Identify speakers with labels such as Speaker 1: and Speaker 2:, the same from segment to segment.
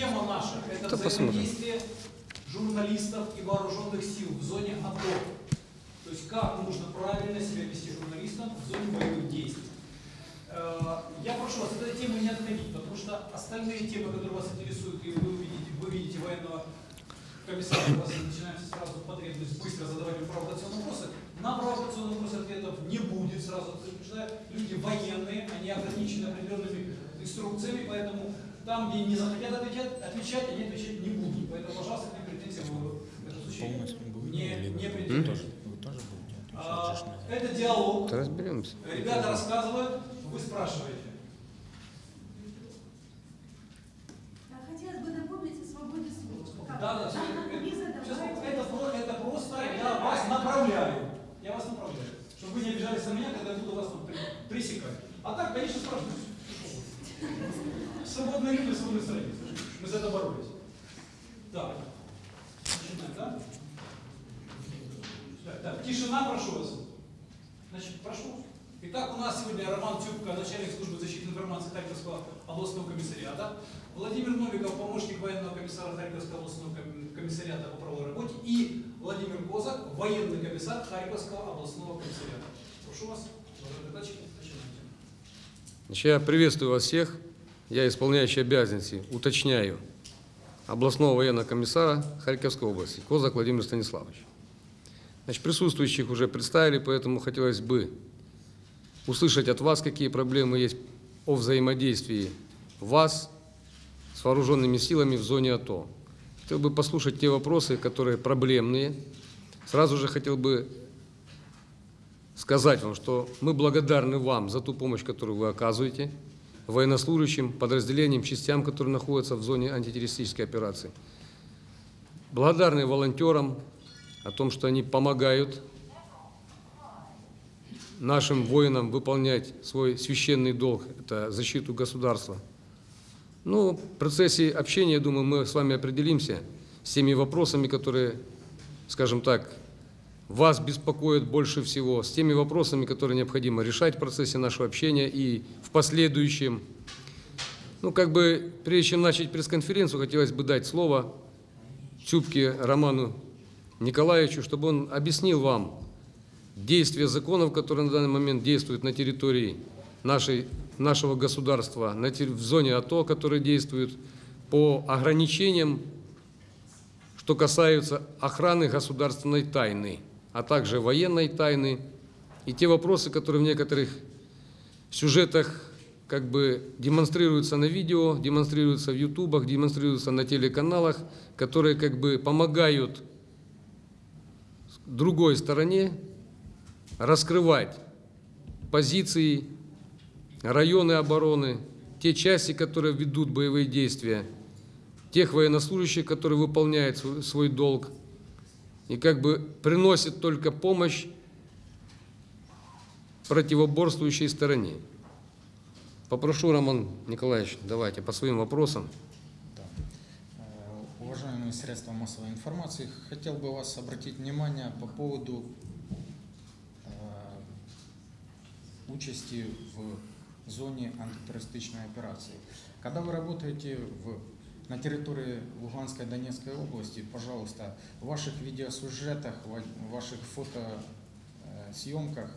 Speaker 1: тема наша – это взаимодействие журналистов и вооруженных сил в зоне АТО. То есть как нужно правильно себя вести журналистам в зоне боевых действий. Э, Я прошу вас от этой темы не отходить, потому что остальные темы, которые вас интересуют, и вы увидите, вы видите военного комиссара, у вас начинается сразу потребность быстро задавать им провокационные вопросы. На провокационные вопросы ответов не будет сразу, предупреждаю. Люди военные, они ограничены определенными инструкциями, поэтому там, где не захотят отвечать, отвечать они отвечать не будут. Поэтому, пожалуйста, претензий вы в этом случае не, не
Speaker 2: тоже будете
Speaker 1: А, Это диалог.
Speaker 3: Разберемся.
Speaker 1: Ребята рассказывают, вы спрашиваете.
Speaker 4: А Хотелось бы напомнить о свободе слова.
Speaker 1: Да, да,
Speaker 4: Не
Speaker 1: Сейчас, это, про- это просто я вас направляю. Я вас направляю. Чтобы вы не обижались на меня, когда я буду вас пресекать. А так, конечно, спрашивайте. Свободные люди, свободные стране. Мы за это боролись. Так. Начинаем, да? Так, так, тишина, прошу вас. Значит, прошу. Итак, у нас сегодня Роман Тюбко, начальник службы защиты информации Харьковского областного комиссариата, Владимир Новиков, помощник военного комиссара Харьковского областного ком- комиссариата по правовой работе и Владимир Козак, военный комиссар Харьковского областного комиссариата. Прошу вас.
Speaker 3: Значит, я приветствую вас всех. Я исполняющий обязанности, уточняю, областного военного комиссара Харьковской области, Козак Владимир Станиславович. Значит, присутствующих уже представили, поэтому хотелось бы услышать от вас, какие проблемы есть о взаимодействии вас с вооруженными силами в зоне АТО. Хотел бы послушать те вопросы, которые проблемные. Сразу же хотел бы сказать вам, что мы благодарны вам за ту помощь, которую вы оказываете военнослужащим, подразделениям, частям, которые находятся в зоне антитеррористической операции. Благодарны волонтерам о том, что они помогают нашим воинам выполнять свой священный долг, это защиту государства. Ну, в процессе общения, я думаю, мы с вами определимся с теми вопросами, которые, скажем так, вас беспокоят больше всего, с теми вопросами, которые необходимо решать в процессе нашего общения и в последующем. Ну, как бы, прежде чем начать пресс-конференцию, хотелось бы дать слово Тюбке Роману Николаевичу, чтобы он объяснил вам действия законов, которые на данный момент действуют на территории нашей, нашего государства, на, в зоне АТО, которые действуют по ограничениям, что касаются охраны государственной тайны, а также военной тайны, и те вопросы, которые в некоторых сюжетах как бы демонстрируются на видео, демонстрируются в ютубах, демонстрируются на телеканалах, которые как бы помогают другой стороне раскрывать позиции, районы обороны, те части, которые ведут боевые действия, тех военнослужащих, которые выполняют свой, долг, и как бы приносят только помощь противоборствующей стороне. Попрошу, Роман Николаевич, давайте по своим вопросам.
Speaker 2: Да. Э, Уважаемые средства массовой информации, хотел бы вас обратить внимание по поводу э, участи в зоне антитеррористичной операции. Когда вы работаете в, на территории Луганской и Донецкой области, пожалуйста, в ваших видеосюжетах, в ваших фотосъемках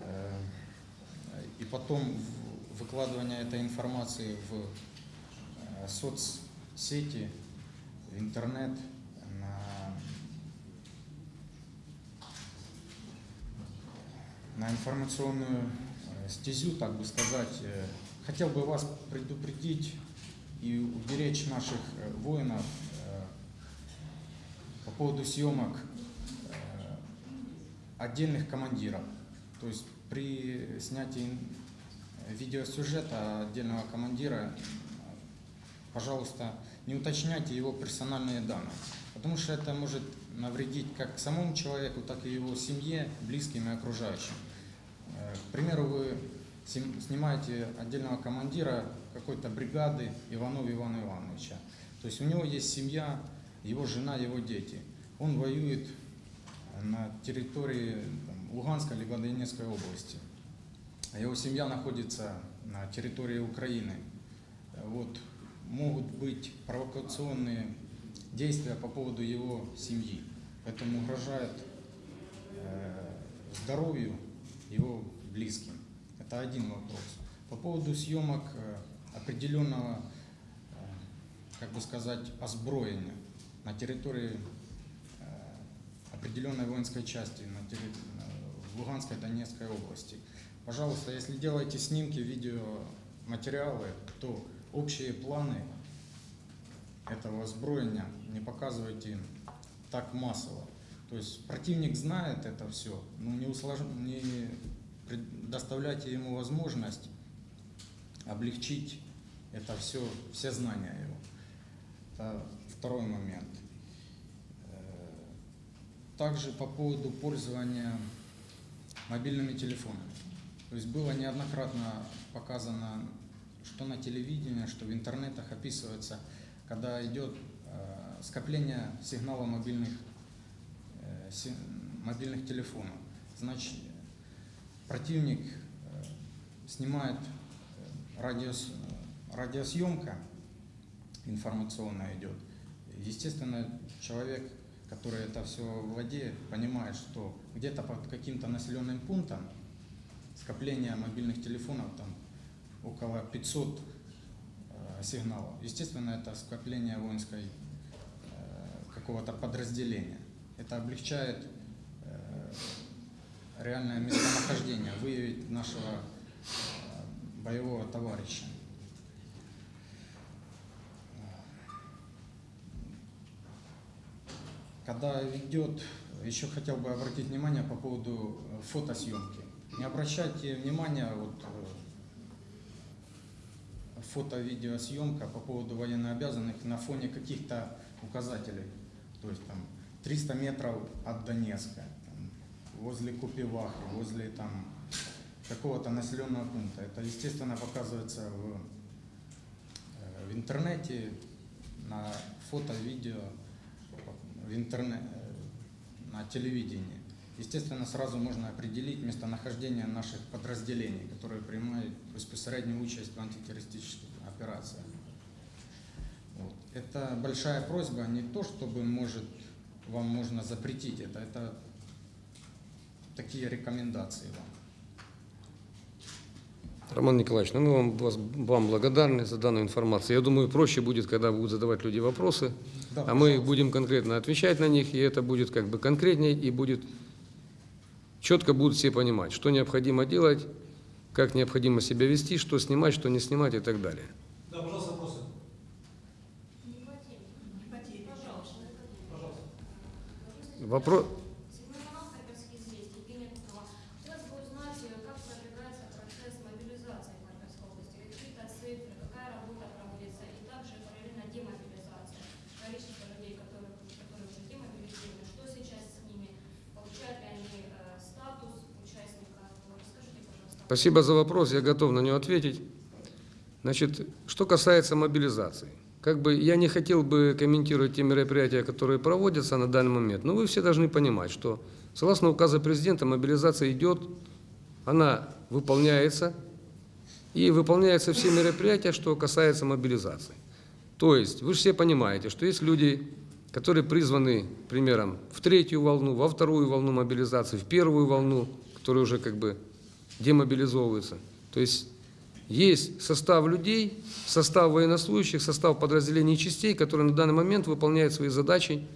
Speaker 2: э, и потом выкладывание этой информации в э, соцсети, в интернет, на, на информационную э, стезю, так бы сказать. Э, Хотел бы вас предупредить и уберечь наших э, воинов э, по поводу съемок э, отдельных командиров. То есть при снятии видеосюжета отдельного командира, пожалуйста, не уточняйте его персональные данные, потому что это может навредить как самому человеку, так и его семье, близким и окружающим. К примеру, вы снимаете отдельного командира какой-то бригады Иванова Ивана Ивановича. То есть у него есть семья, его жена, его дети. Он воюет на территории там, Луганской либо Донецкой области. Его семья находится на территории Украины. Вот могут быть провокационные действия по поводу его семьи. Поэтому угрожает э, здоровью его близким. Это один вопрос. По поводу съемок э, определенного, э, как бы сказать, озброения на территории э, определенной воинской части на терри- э, в Луганской Донецкой области. Пожалуйста, если делаете снимки, видеоматериалы, то общие планы этого озброения не показывайте так массово. То есть противник знает это все, но не, услож... не предоставляйте ему возможность облегчить это все, все знания его. Это второй момент. Э, Также по поводу пользования мобильными телефонами. То есть было неоднократно показано, что на телевидении, что в интернетах описывается, когда идет э, скопление сигнала мобильных, э, мобильных телефонов. Значит, противник снимает радиос, радиосъемка информационная идет. Естественно, человек, который это все владеет, понимает, что где-то под каким-то населенным пунктом скопление мобильных телефонов там около 500 э, сигналов. Естественно, это скопление воинской э, какого-то подразделения. Это облегчает э, реальное местонахождение, выявить нашего э, боевого товарища. Когда идет, еще хотел бы обратить внимание по поводу э, фотосъемки. Не обращайте внимания вот э, фото-видеосъемка по поводу военнообязанных на фоне каких-то указателей. То есть там 300 метров от Донецка, там, возле Купивахи, возле там какого-то населенного пункта. Это, естественно, показывается в, э, в интернете, на фото, видео, в интернете, на телевидении. Естественно, сразу можно определить местонахождение наших подразделений, которые принимают безпосереднюю участь в антитеррористических операциях. Вот. Это большая просьба, не то, чтобы может, вам можно запретить это, это такие рекомендации вам.
Speaker 3: Роман Николаевич, ну мы вам, вас- вам благодарны за данную информацию. Я думаю, проще будет, когда будут задавать люди вопросы,
Speaker 2: Да,
Speaker 3: а мы будем конкретно отвечать на них, и это будет как бы конкретнее, и будет четко будут все понимать, что необходимо делать, как необходимо себя вести, что снимать, что не снимать и так далее.
Speaker 1: Да, пожалуйста, вопросы.
Speaker 4: Не потери, пожалуйста.
Speaker 1: Пожалуйста.
Speaker 3: Вопрос...
Speaker 5: Седьмой канал Харьковские известия, Евгения Кукова. Хотелось бы узнать, э, как продвигается процесс мобилизации в Харьковской области, какие-то цифры, какая работа проводится, и также параллельно демобилизация. Количество людей, которые, которые уже демобилизированы, что сейчас с ними, получают ли они э, статус участника. Вот Расскажите, пожалуйста.
Speaker 3: Спасибо за вопрос, я готов на него ответить. Значит, что касается мобилизации. Как бы я не хотел бы комментировать те мероприятия, которые проводятся на данный момент, но вы все должны понимать, что согласно указа президента мобилизация идет, она выполняется, и выполняются все мероприятия, что касается мобилизации. То есть вы же все понимаете, что есть люди, которые призваны, примером, в третью волну, во вторую волну мобилизации, в первую волну, которые уже как бы демобилизовываются. То есть есть состав людей, состав военнослужащих, состав подразделений и частей, которые на данный момент выполняют свои задачи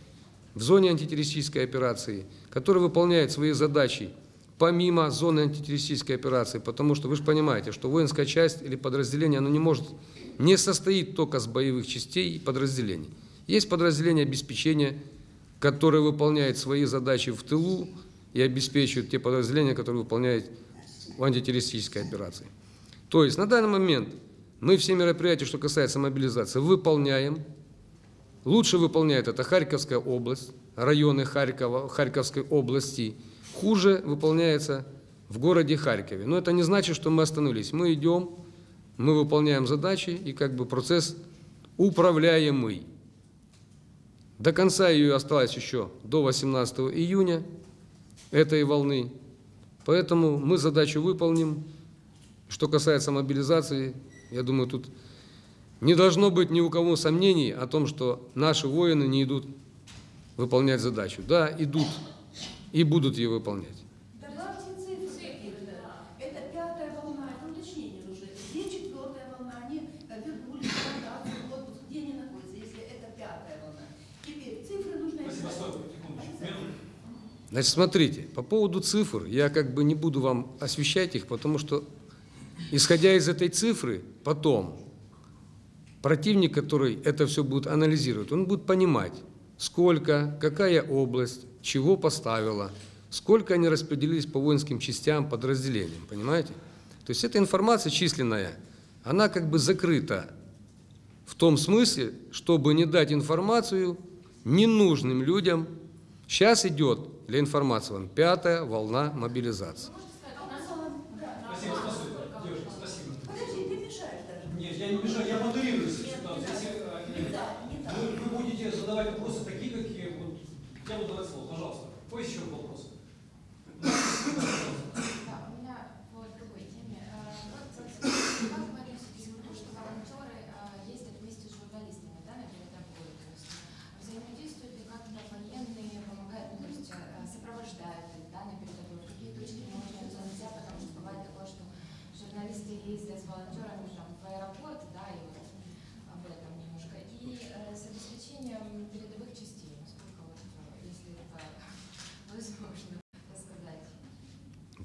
Speaker 3: в зоне антитеррористической операции, которые выполняют свои задачи помимо зоны антитеррористической операции, потому что вы же понимаете, что воинская часть или подразделение, оно не может, не состоит только с боевых частей и подразделений. Есть подразделения обеспечения, которые выполняют свои задачи в тылу и обеспечивают те подразделения, которые выполняют в антитеррористической операции. То есть на данный момент мы все мероприятия, что касается мобилизации, выполняем. Лучше выполняет это Харьковская область, районы Харькова, Харьковской области. Хуже выполняется в городе Харькове. Но это не значит, что мы остановились. Мы идем, мы выполняем задачи, и как бы процесс управляемый. До конца ее осталось еще до 18 июня этой волны. Поэтому мы задачу выполним. Что касается мобилизации, я думаю, тут Не должно быть ни у кого сомнений о том, что наши воины не идут выполнять задачу. Да, идут и будут ее выполнять.
Speaker 4: Добавьте цифры какие-то. Это пятая волна, это уточнение нужно. Где четвертая волна? Они э, вернулись в ротацию, в отпуск. Где они находятся, если это пятая волна? Теперь цифры нужно...
Speaker 1: Спасибо,
Speaker 4: искать.
Speaker 1: стой, секундочку, минуту.
Speaker 3: Значит, смотрите, по поводу цифр, я как бы не буду вам освещать их, потому что, исходя из этой цифры, потом противник, который это все будет анализировать, он будет понимать, сколько, какая область, чего поставила, сколько они распределились по воинским частям, подразделениям, понимаете? То есть эта информация численная, она как бы закрыта в том смысле, чтобы не дать информацию ненужным людям. Сейчас идет для информации вам пятая волна мобилизации.
Speaker 1: Спасибо, спасибо, девушка, спасибо.
Speaker 4: Подожди, ты мешаешь даже.
Speaker 1: Нет, я не мешаю, я моделирую ситуацию. Если, э,
Speaker 4: Не так, не так.
Speaker 1: вы, вы будете задавать вопросы такие, какие вот, я буду давать слово, пожалуйста. Какой еще вопрос?
Speaker 6: Да, у меня по другой теме. Э, Вот, собственно, как вы относитесь к тому, что волонтеры э, ездят вместе с журналистами да, на передовую? То есть взаимодействуют ли как-то военные, помогают, ну, то есть э, сопровождают их да, на передовую? В какие точки можно нельзя, потому что бывает такое, что журналисты ездят с волонтерами там, в аэропорт, да, и вот об этом немножко. И э, с обеспечением передовых частей, насколько вот, э, если это возможно рассказать.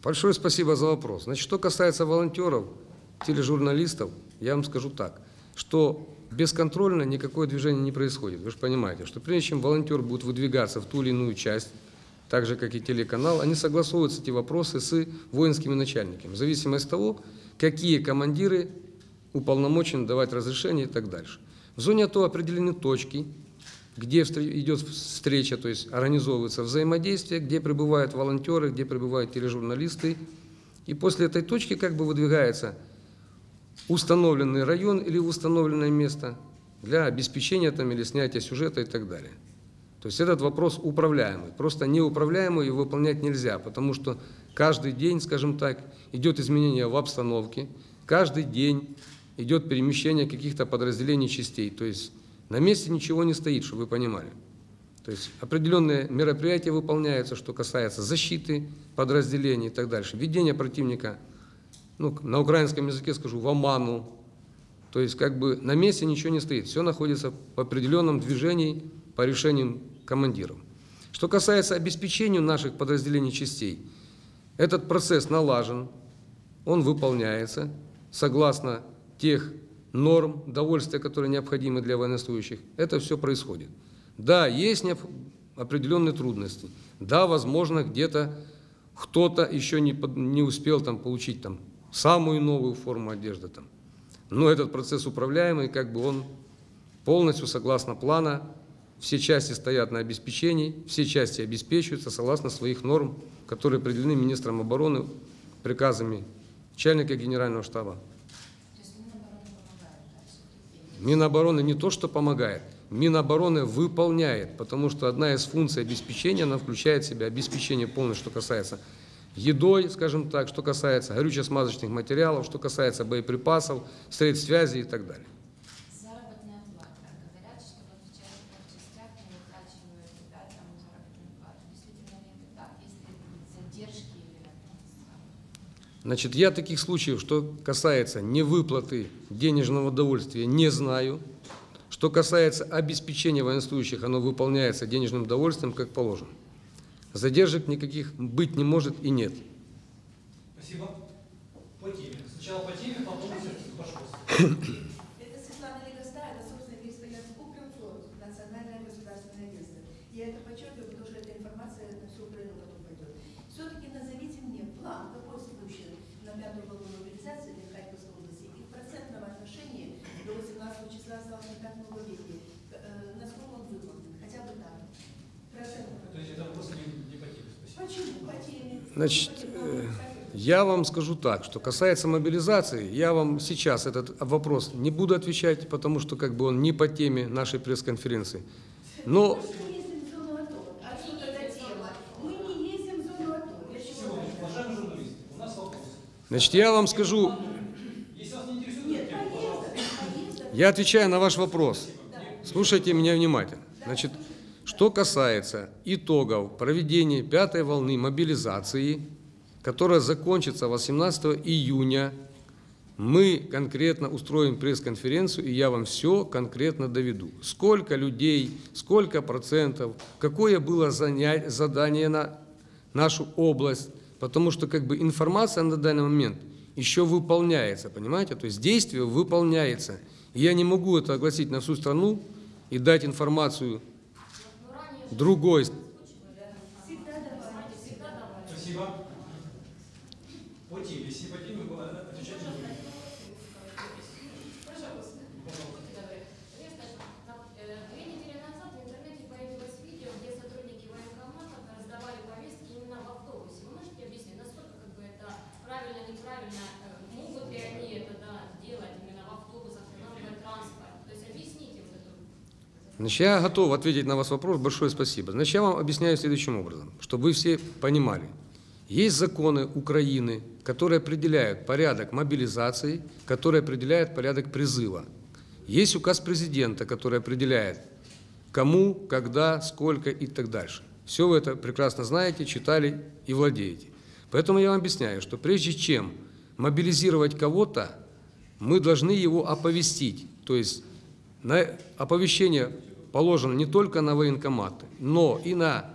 Speaker 3: Большое спасибо за вопрос. Значит, что касается волонтеров, тележурналистов, я вам скажу так, что бесконтрольно никакое движение не происходит. Вы же понимаете, что прежде чем волонтер будет выдвигаться в ту или иную часть, так же, как и телеканал, они согласовываются эти вопросы с воинскими начальниками, в зависимости от того, какие командиры уполномочены давать разрешение и так дальше. В зоне АТО определены точки, где идет встреча, то есть организовывается взаимодействие, где пребывают волонтеры, где пребывают тележурналисты. И после этой точки как бы выдвигается установленный район или установленное место для обеспечения там или снятия сюжета и так далее. То есть этот вопрос управляемый. Просто неуправляемый его выполнять нельзя, потому что каждый день, скажем так, идет изменение в обстановке, каждый день идет перемещение каких-то подразделений частей. То есть на месте ничего не стоит, чтобы вы понимали. То есть определенные мероприятия выполняются, что касается защиты подразделений и так дальше, введения противника, ну, на украинском языке скажу, в оману. То есть как бы на месте ничего не стоит, все находится в определенном движении по решениям командиров. Что касается обеспечения наших подразделений частей, этот процесс налажен, он выполняется согласно тех норм довольствия, которые необходимы для военнослужащих. Это все происходит. Да, есть определенные трудности. Да, возможно, где-то кто-то еще не, не успел там, получить там, самую новую форму одежды. Там. Но этот процесс управляемый, как бы он полностью согласно плана, все части стоят на обеспечении, все части обеспечиваются согласно своих норм, которые определены министром обороны приказами начальника генерального штаба.
Speaker 6: То есть Минобороны помогает, да, все-таки?
Speaker 3: Минобороны не то, что помогает, Минобороны выполняет, потому что одна из функций обеспечения, она включает в себя обеспечение полностью, что касается едой, скажем так, что касается горюче-смазочных материалов, что касается боеприпасов, средств связи и так далее.
Speaker 6: Заработная плата. Говорят, что вот в частных частях не выплачивают да, там заработную плату. Действительно ли это так? Есть ли задержки или это?
Speaker 3: Значит, я таких случаев, что касается невыплаты денежного удовольствия, не знаю. Что касается обеспечения военнослужащих, оно выполняется денежным удовольствием, как положено. Задержек никаких быть не может и нет.
Speaker 1: Спасибо. По теме. Сначала по теме, потом пожалуйста.
Speaker 4: Это Светлана Легостая, это, собственно, корреспондент Укринформ, национальное государственное агентство. Я это подчеркиваю, потому что эта информация на всю Украину потом пойдет. Все-таки назовите мне план, какой спущен на пятую волну мобилизации для Харьковской области и в процентном отношении до 18 числа осталось на пятом веке. Э, насколько он выполнен? Хотя бы так. Процентном
Speaker 1: То есть это вопрос не, не по теме. Спасибо.
Speaker 4: Почему? По теме.
Speaker 3: Значит, э, Я вам скажу так, что касается мобилизации, я вам сейчас этот вопрос не буду отвечать, потому что как бы он не по теме нашей пресс-конференции. Но.
Speaker 4: А.
Speaker 3: Значит, я вам скажу, Я отвечаю на ваш вопрос. Слушайте меня внимательно. Значит, что касается итогов проведения пятой волны мобилизации, которая закончится 18 июня, мы конкретно устроим пресс-конференцию, и я вам все конкретно доведу. Сколько людей, сколько процентов, какое было заня- задание на нашу область, потому что как бы информация на данный момент еще выполняется, понимаете? То есть действие выполняется. И я не могу это огласить на всю страну и дать информацию другой
Speaker 4: Всегда давайте.
Speaker 5: всегда давали.
Speaker 1: Спасибо. По теме, если по теме было, отвечать не будем.
Speaker 5: Пожалуйста. Будьте добры. Сергей Стасович, на- э, Две недели назад в интернете появилось видео, где сотрудники военкомата раздавали повестки именно в автобусе. Вы можете объяснить, насколько как бы это правильно, неправильно, э, могут ли они это да, делать именно в автобусах, устанавливать транспорт? То есть объясните вот эту
Speaker 3: Значит, я готов ответить на ваш вопрос. Большое спасибо. Значит, я вам объясняю следующим образом, чтобы вы все понимали. Есть законы Украины, которые определяют порядок мобилизации, которые определяют порядок призыва. Есть указ президента, который определяет, кому, когда, сколько и так дальше. Все вы это прекрасно знаете, читали и владеете. Поэтому я вам объясняю, что прежде чем мобилизировать кого-то, мы должны его оповестить. То есть на оповещение положено не только на военкоматы, но и на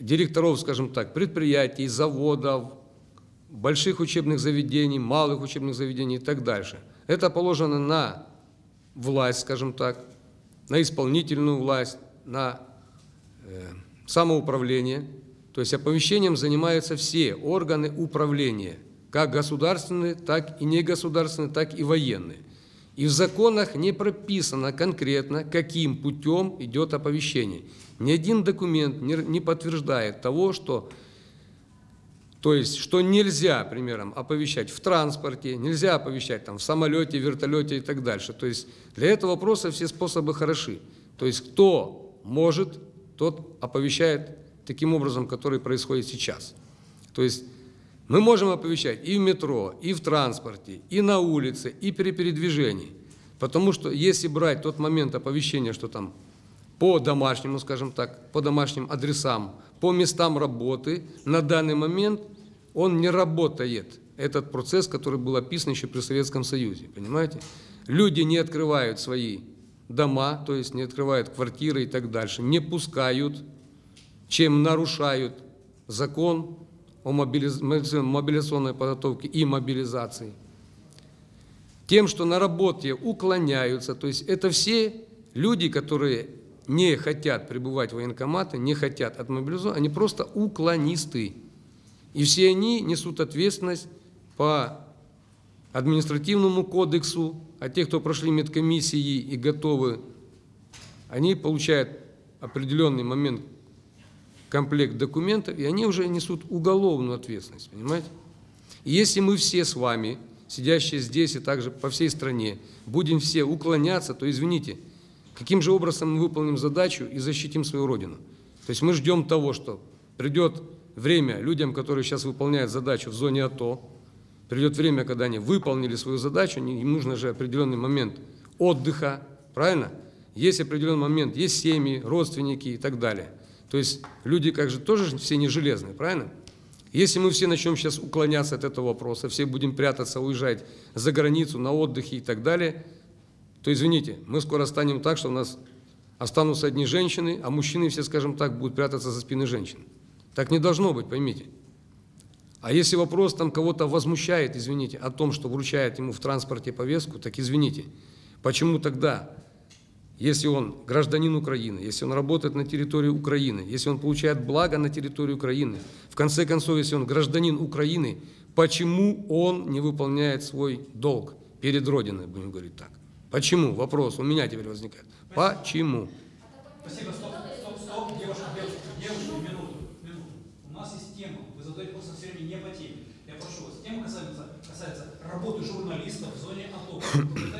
Speaker 3: директоров, скажем так, предприятий, заводов, больших учебных заведений, малых учебных заведений и так дальше. Это положено на власть, скажем так, на исполнительную власть, на э, самоуправление. То есть оповещением занимаются все органы управления, как государственные, так и негосударственные, так и военные. И в законах не прописано конкретно, каким путем идет оповещение. Ни один документ не, подтверждает того, что, то есть, что нельзя, примером, оповещать в транспорте, нельзя оповещать там, в самолете, вертолете и так дальше. То есть для этого вопроса все способы хороши. То есть кто может, тот оповещает таким образом, который происходит сейчас. То есть мы можем оповещать и в метро, и в транспорте, и на улице, и при передвижении. Потому что если брать тот момент оповещения, что там по домашнему, скажем так, по домашним адресам, по местам работы, на данный момент он не работает. Этот процесс, который был описан еще при Советском Союзе, понимаете? Люди не открывают свои дома, то есть не открывают квартиры и так дальше, не пускают, чем нарушают закон о мобилиз- мобилизационной подготовке и мобилизации. Тем, что на работе уклоняются, то есть это все люди, которые не хотят пребывать в военкоматы, не хотят отмобилизовать, они просто уклонисты. И все они несут ответственность по административному кодексу, а те, кто прошли медкомиссии и готовы, они получают определенный момент комплект документов, и они уже несут уголовную ответственность, понимаете? И если мы все с вами, сидящие здесь и также по всей стране, будем все уклоняться, то извините, каким же образом мы выполним задачу и защитим свою Родину? То есть мы ждем того, что придет время людям, которые сейчас выполняют задачу в зоне АТО, придет время, когда они выполнили свою задачу, им нужно же определенный момент отдыха, правильно? Есть определенный момент, есть семьи, родственники и так далее. То есть люди как же тоже все не железные, правильно? Если мы все начнем сейчас уклоняться от этого вопроса, все будем прятаться, уезжать за границу на отдыхе и так далее, то извините, мы скоро станем так, что у нас останутся одни женщины, а мужчины все, скажем так, будут прятаться за спины женщин. Так не должно быть, поймите. А если вопрос там кого-то возмущает, извините, о том, что вручает ему в транспорте повестку, так извините, почему тогда, если он гражданин Украины, если он работает на территории Украины, если он получает благо на территории Украины, в конце концов, если он гражданин Украины, почему он не выполняет свой долг перед Родиной, будем говорить так? Почему? Вопрос у меня теперь возникает. Почему?
Speaker 1: Спасибо, стоп, стоп, стоп, девушка, девушка, девушка, минуту, минуту. У нас есть тема, вы задаете вопрос все время не по теме. Я прошу вас, тема касается, касается работы журналистов в зоне АТО. Вы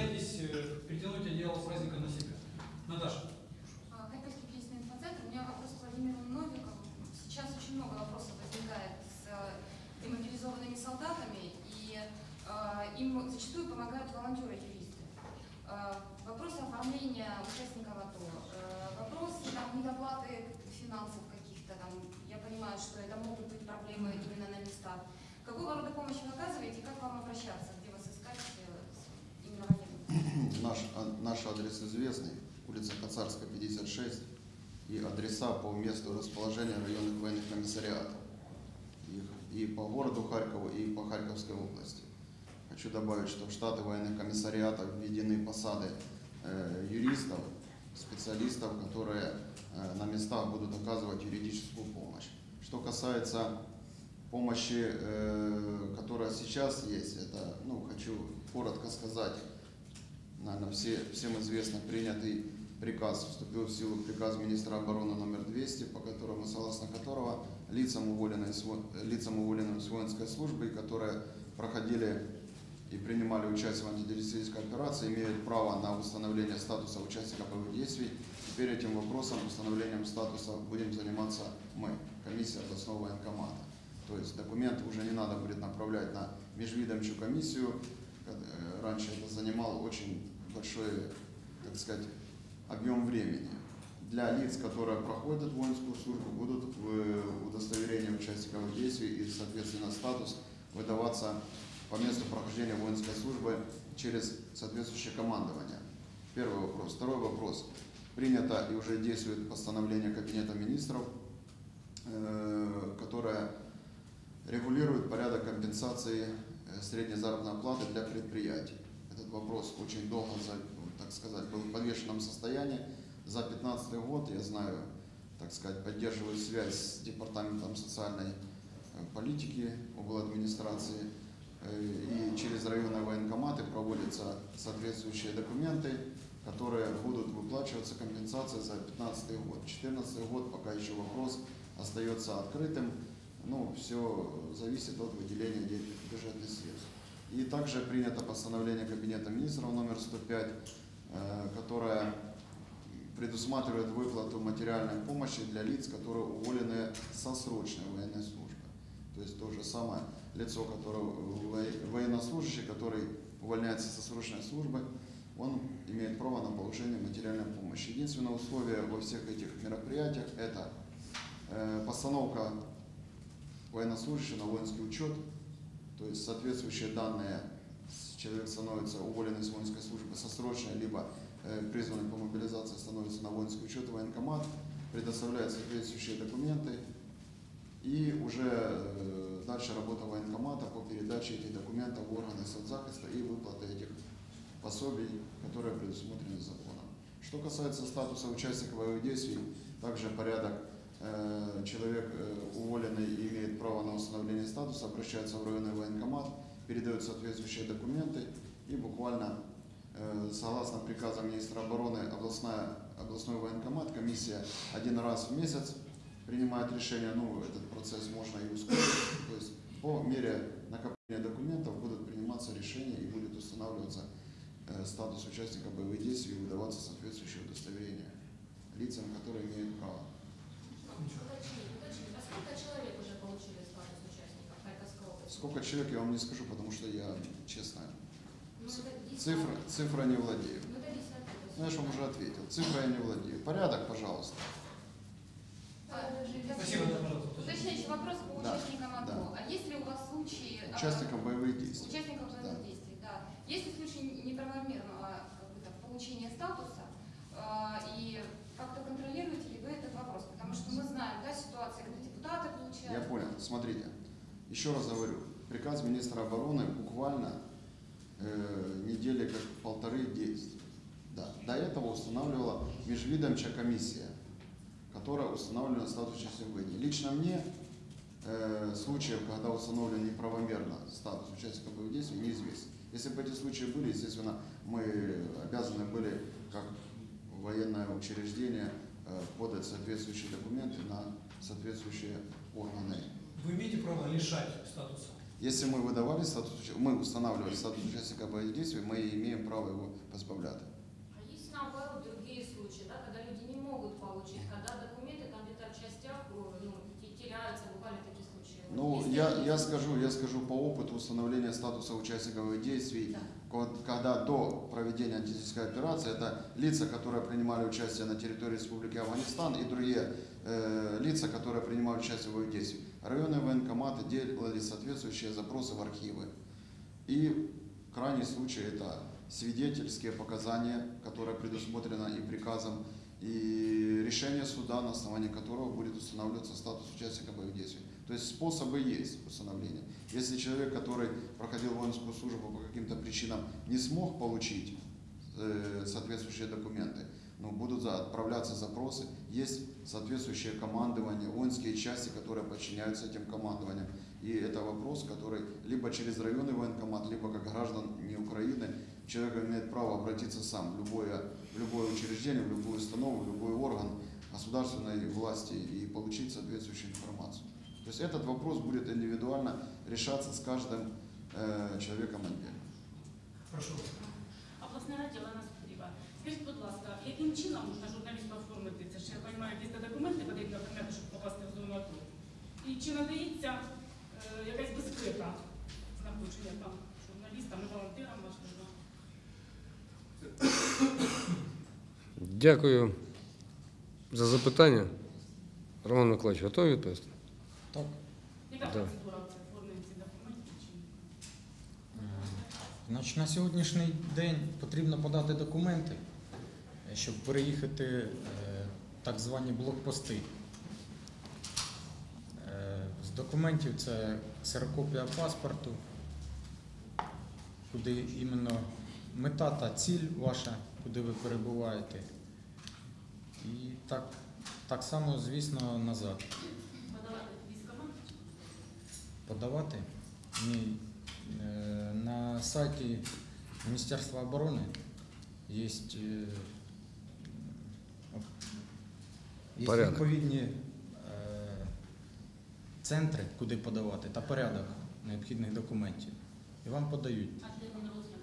Speaker 6: зачастую помогают волонтеры-юристы. Э, вопрос оформления участников АТО, э, вопрос там, недоплаты финансов каких-то, там, я понимаю, что это могут быть проблемы именно на местах. Какого рода помощь вы оказываете и как вам обращаться, где вас искать э, именно в
Speaker 7: наш, а, наш адрес известный, улица Кацарская, 56, и адреса по месту расположения районных военных комиссариатов. И, и по городу Харькову, и по Харьковской области. Хочу добавить, что в штаты военных комиссариатов введены посады э, юристов, специалистов, которые э, на местах будут оказывать юридическую помощь. Что касается помощи, э, которая сейчас есть, это, ну, хочу коротко сказать, наверное, все, всем известно, принятый приказ, вступил в силу приказ министра обороны номер 200, по которому, согласно которого лицам, уволенным, лицам уволенным с воинской службы, которые проходили и принимали участие в антитеррористической операции, имеют право на установление статуса участника боевых действий. Теперь этим вопросом, установлением статуса, будем заниматься мы, комиссия областного военкомата. То есть документ уже не надо будет направлять на межвидомчую комиссию. Э, Раньше это занимало очень большой, так сказать, объем времени. Для лиц, которые проходят воинскую службу, будут в удостоверение участников действий и, соответственно, статус выдаваться по месту прохождения воинской службы через соответствующее командование. Первый вопрос. Второй вопрос. Принято и уже действует постановление Кабинета министров, э, которое регулирует порядок компенсации э, средней заработной платы для предприятий. Этот вопрос очень долго, так сказать, был в подвешенном состоянии. За 2015 год, я знаю, так сказать, поддерживаю связь с Департаментом социальной э, политики обл. администрации. Э, И через районные военкоматы проводятся соответствующие документы, которые будут выплачиваться компенсация за 2015 год. 2014 год пока еще вопрос остается открытым. Ну, все зависит от выделения денег бюджетных средств. И также принято постановление Кабинета министров номер 105, э, которое предусматривает выплату материальной помощи для лиц, которые уволены со срочной военной службы. То есть то же самое лицо, которое во- военнослужащий, который увольняется со срочной службы, он имеет право на получение материальной помощи. Единственное условие во всех этих мероприятиях – это э, постановка военнослужащего на воинский учет, то есть соответствующие данные человек становится уволенный с воинской службы со срочной, либо э, призванный по мобилизации становится на воинский учет в военкомат, предоставляет соответствующие документы, и уже э, дальше работа военкомата по передаче этих документов в органы соцзахиста и выплаты этих пособий, которые предусмотрены законом. Что касается статуса участника боевых действий, также порядок э, человек э, уволенный имеет право на установление статуса, обращается в районный военкомат, передает соответствующие документы и буквально э, согласно приказам министра обороны областная, областной военкомат, комиссия один раз в месяц принимает решение, ну, этот процесс можно и ускорить, то есть по мере накопления документов будут приниматься решения и будет устанавливаться э, статус участника боевых действий и выдаваться соответствующее удостоверение лицам, которые имеют право.
Speaker 5: А сколько человек
Speaker 7: я вам не скажу, потому что я, честно,
Speaker 5: Ну,
Speaker 7: цифра, цифра не владею.
Speaker 5: Ну, есть.
Speaker 7: Ну, я же вам уже ответил. Цифра я не владею. Порядок, пожалуйста.
Speaker 6: А,
Speaker 1: Спасибо, пожалуйста.
Speaker 6: Уточняющий вопрос по
Speaker 7: Да,
Speaker 6: участникам АТО.
Speaker 7: да.
Speaker 6: А есть ли у вас случаи... а,
Speaker 7: Участников боевых действий.
Speaker 6: Участников боевых
Speaker 7: Да.
Speaker 6: действий, да. Есть ли случаи неправомерного как бы, так, получения статуса? а, И как-то контролируете ли вы этот вопрос? Потому что мы знаем, да, ситуации, когда депутаты
Speaker 7: Я
Speaker 6: получают...
Speaker 7: понял. Смотрите, еще раз говорю, приказ министра обороны буквально э, недели как полторы действий. Да. До этого устанавливала межвидомчая комиссия, которая устанавливала статус участника войне. Лично мне э, случаев, когда установлен неправомерно статус участника боевых действий, неизвестно. Если бы эти случаи были, естественно, мы обязаны были, как военное учреждение, э, подать соответствующие документы на соответствующие органы.
Speaker 1: Вы имеете право лишать статуса?
Speaker 7: Если мы выдавали статус, мы устанавливали статус участника боевых действий, мы имеем право его позбавлять.
Speaker 5: А есть наоборот другие случаи, да, когда люди не могут получить, когда документы там где-то в частях э, ну,
Speaker 7: Я, я скажу, я скажу по опыту установления статуса участников действий,
Speaker 5: Да.
Speaker 7: ко- когда до проведения антитеррористической операции это лица, которые принимали участие на территории Республики Афганистан и другие э, лица, которые принимали участие в боевых действиях. Районные военкоматы делали соответствующие запросы в архивы. И крайний случай это свидетельские показания, которые предусмотрено и приказом, и решение суда, на основании которого будет устанавливаться статус участника боевых действий. То есть способы есть установления. Если человек, который проходил воинскую службу по каким-то причинам, не смог получить э, соответствующие документы, но будут за- отправляться запросы, есть соответствующее командование, воинские части, которые подчиняются этим командованиям. И это вопрос, который либо через районный военкомат, либо как граждан не Украины, человек имеет право обратиться сам в любое, в любое учреждение, в любую установу, в любой орган государственной власти и получить соответствующую информацию. То есть этот вопрос будет индивидуально решаться с каждым э, человеком отдельно.
Speaker 1: Прошу.
Speaker 8: Обласне раді Олена Сподіва. Скажіть, будь ласка, яким чином можна журналісту оформити це? Ж я розумію, якісь то документи потрібно прийняти, щоб попасти в зону АТО. І чи надається е, якась безпека знаходження там журналістам і волонтерам, можливо?
Speaker 3: Дякую за запитання. Роман Миколаївич, готові відповісти?
Speaker 8: Яка процедура оформлення цих документів? Чи ні?
Speaker 2: Значить, на сьогоднішній день потрібно подати документи, е, щоб переїхати е, так звані блокпости. Е, З документів це ксерокопія паспорту, куди іменно мета та ціль ваша, куди ви перебуваєте. І так, так само, звісно, назад.
Speaker 8: Подавати.
Speaker 2: Ні. Е, На сайті Міністерства оборони є, е, є відповідні е, центри, куди подавати, та порядок необхідних документів. І вам подають.
Speaker 8: А термін розгляду?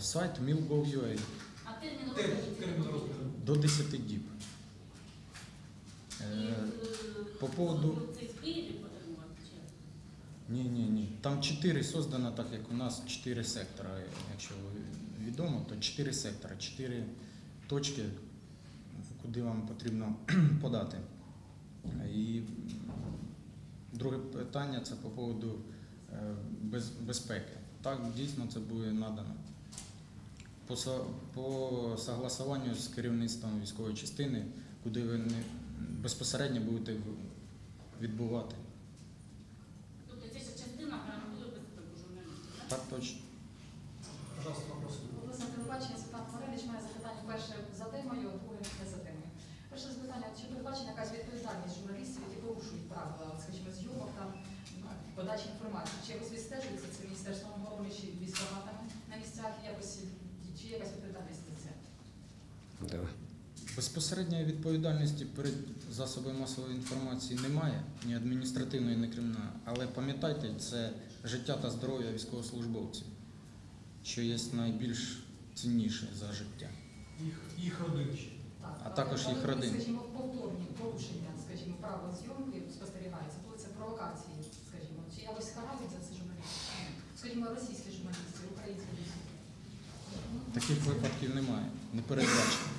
Speaker 2: Сайт mil.gov.ua
Speaker 8: А термін розгляду?
Speaker 2: до 10 діб. Е, по поводу-
Speaker 8: Це в Києві?
Speaker 2: Ні, ні, ні. Там чотири создано, так як у нас чотири сектора. Якщо відомо, то чотири сектора, чотири точки, куди вам потрібно подати. І друге питання це по поводу е, безпеки. Так, дійсно це буде надано. По, по согласуванню з керівництвом військової частини, куди ви не, безпосередньо будете відбувати.
Speaker 8: Так?
Speaker 2: Точно.
Speaker 1: Пожалуйста, вопрос.
Speaker 9: Власне, телебачення Світлана Маревич має запитання перше за темою, друге не за темою. Перше запитання, чи передбачена якась відповідальність журналістів, які порушують правила, скажімо, зйомок там подачі інформації? Чи якось відстежується це Міністерством оборони чи військоматами на місцях, якось чи є якась відповідальність за це?
Speaker 3: Да.
Speaker 2: Безпосередньої відповідальності перед засобами масової інформації немає, ні адміністративної, ні кримінальної. Але пам'ятайте, це життя та здоров'я військовослужбовців, що є найбільш цінніше за життя.
Speaker 1: Їх, їх родичі.
Speaker 9: Так,
Speaker 2: А також їх
Speaker 9: коли,
Speaker 2: родини.
Speaker 9: Скажімо, повторні порушення, скажімо, правил зйомки спостерігаються, коли це провокації, скажімо, чи якось карають за це журналістів? Скажімо, російські журналісти, українські журналісти.
Speaker 2: Таких випадків немає, не передбачено.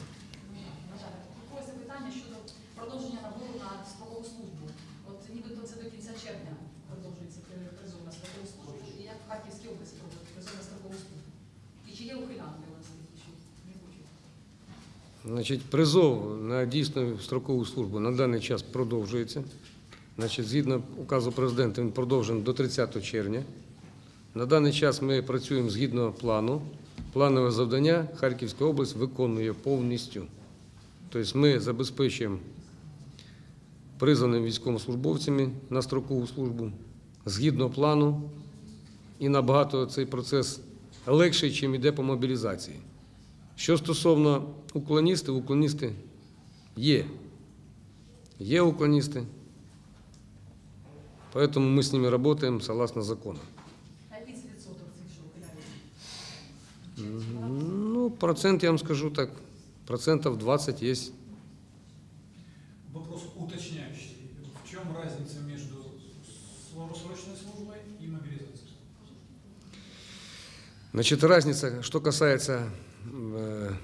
Speaker 9: На жаль, друге запитання щодо продовження набору на строкову службу. От нібито це до кінця червня продовжується при- призов на строкову службу. І як в Харківській області проводить призов на строкову службу? І чи є ухилянки у нас такі, що не хочуть?
Speaker 3: Значить, призов на дійсну строкову службу на даний час продовжується. Значить, згідно указу президента, він продовжений до 30 червня. На даний час ми працюємо згідно плану. Планове завдання Харківська область виконує повністю. Тобто ми забезпечуємо призваними військовослужбовцями на строкову службу згідно плану, і набагато цей процес легший, чим йде по мобілізації. Що стосовно уклоністів, уклоністи є. Є уклоністи. Поэтому мы с ними работаем согласно закону.
Speaker 9: А який це відсоток цих, що ухиляються?
Speaker 3: Ну, процент, я вам скажу так, процентов 20 есть.
Speaker 1: Вопрос уточняющий. В чем разница между срочной службой и мобилизацией?
Speaker 3: Значит, разница, что касается э,